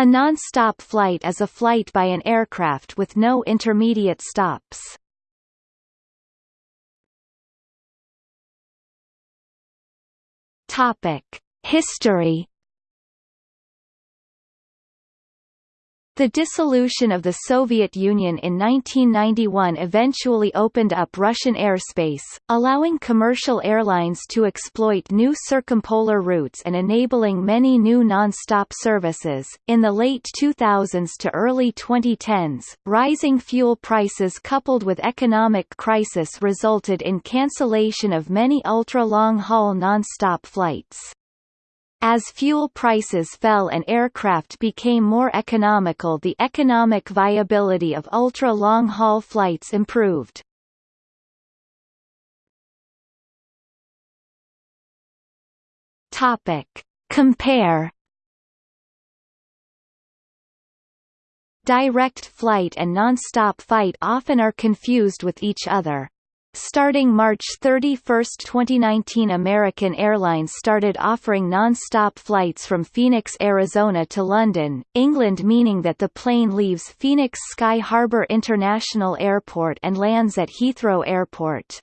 A non-stop flight is a flight by an aircraft with no intermediate stops. Topic: History The dissolution of the Soviet Union in 1991 eventually opened up Russian airspace, allowing commercial airlines to exploit new circumpolar routes and enabling many new non-stop services. In the late 2000s to early 2010s, rising fuel prices coupled with economic crisis resulted in cancellation of many ultra-long-haul non-stop flights. As fuel prices fell and aircraft became more economical the economic viability of ultra-long-haul flights improved. Topic. Compare Direct flight and non-stop flight often are confused with each other. Starting March 31, 2019 American Airlines started offering non-stop flights from Phoenix, Arizona to London, England meaning that the plane leaves Phoenix Sky Harbor International Airport and lands at Heathrow Airport.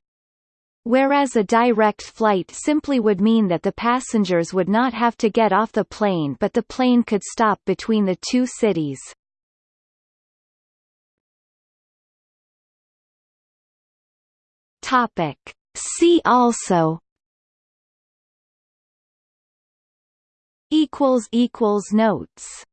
Whereas a direct flight simply would mean that the passengers would not have to get off the plane but the plane could stop between the two cities. Topic. See also equals equals notes